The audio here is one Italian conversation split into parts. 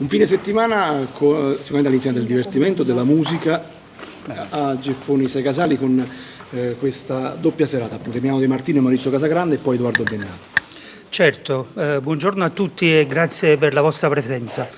Un fine settimana sicuramente all'inizio del divertimento, della musica a Geffoni Sei Casali con eh, questa doppia serata, appunto Emiliano De Martino e Maurizio Casagrande e poi Edoardo Bennato. Certo, eh, buongiorno a tutti e grazie per la vostra presenza.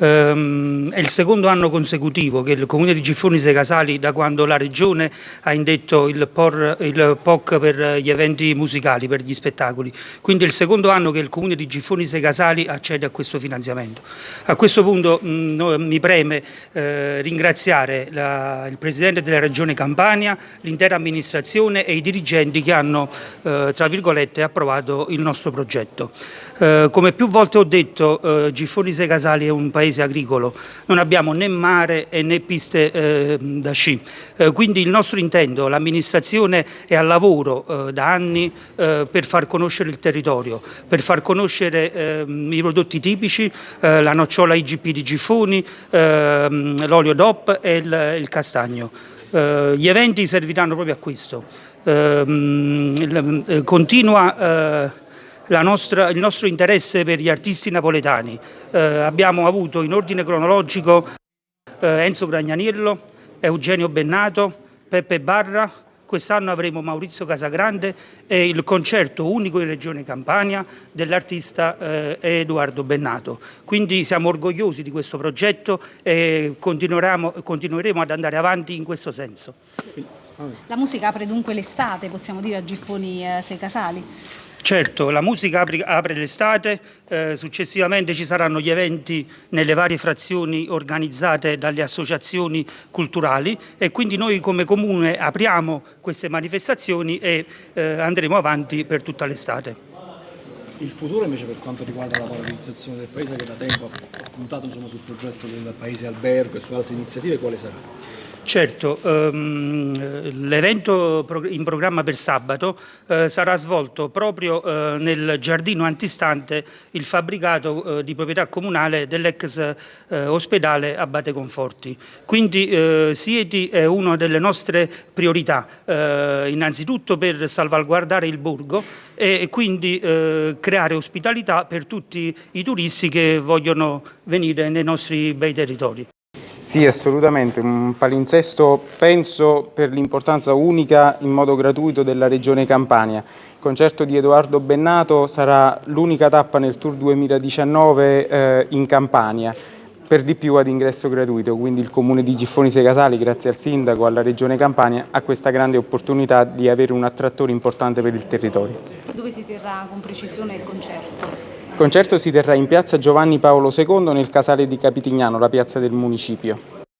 Um, è il secondo anno consecutivo che il Comune di Giffoni Sei Casali, da quando la Regione ha indetto il, POR, il, POC per gli eventi musicali, per gli spettacoli, quindi è il secondo anno che il Comune di Giffoni Sei Casali accede a questo finanziamento. A questo punto mh, mm, mi preme eh, ringraziare la, il Presidente della Regione Campania, l'intera amministrazione e i dirigenti che hanno, eh, tra virgolette, approvato il nostro progetto. Eh, come più volte ho detto, eh, Giffoni Sei Casali è un paese paese agricolo, non abbiamo né mare né piste eh, da sci, eh, quindi il nostro intento, l'amministrazione è al lavoro eh, da anni eh, per far conoscere il territorio, per far conoscere ehm, i prodotti tipici, eh, la nocciola IGP di Giffoni, ehm, l'olio DOP e il, il castagno. Uh, gli eventi serviranno proprio a questo. Uh, continua nostra, il nostro interesse per gli artisti napoletani. Eh, abbiamo avuto in ordine cronologico eh, Enzo Gragnaniello, Eugenio Bennato, Peppe Barra, quest'anno avremo Maurizio Casagrande e il concerto unico in Regione Campania dell'artista eh, Edoardo Bennato. Quindi siamo orgogliosi di questo progetto e continueremo ad andare avanti in questo senso. La musica apre dunque l'estate, possiamo dire, a Giffoni eh, Sei Casali? Certo, la musica apre, apre l'estate, eh, successivamente ci saranno gli eventi nelle varie frazioni organizzate dalle associazioni culturali e quindi noi come comune apriamo queste manifestazioni e eh, andremo avanti per tutta l'estate. Il futuro invece per quanto riguarda la valorizzazione del paese che da tempo ha puntato insomma, sul progetto del paese albergo e su altre iniziative, quale sarà? Certo, ehm, l'evento in programma per sabato eh, sarà svolto proprio eh, nel giardino antistante il fabbricato eh, di proprietà comunale dell'ex eh, ospedale Abate Conforti. Quindi eh, Sieti è una delle nostre priorità, eh, innanzitutto per salvaguardare il borgo e quindi creare ospitalità per tutti i turisti che vogliono venire nei nostri bei territori. Sì, assolutamente, un palinsesto penso per l'importanza unica in modo gratuito della Regione Campania. Il concerto di Edoardo Bennato sarà l'unica tappa nel Tour 2019 eh, in Campania, per di più ad ingresso gratuito, quindi il Comune di Giffoni Sei Casali, grazie al Sindaco, alla Regione Campania, ha questa grande opportunità di avere un attrattore importante per il territorio. Dove si terrà con precisione il concerto? Il concerto si terrà in piazza Giovanni Paolo II nel casale di Capitignano, la piazza del municipio.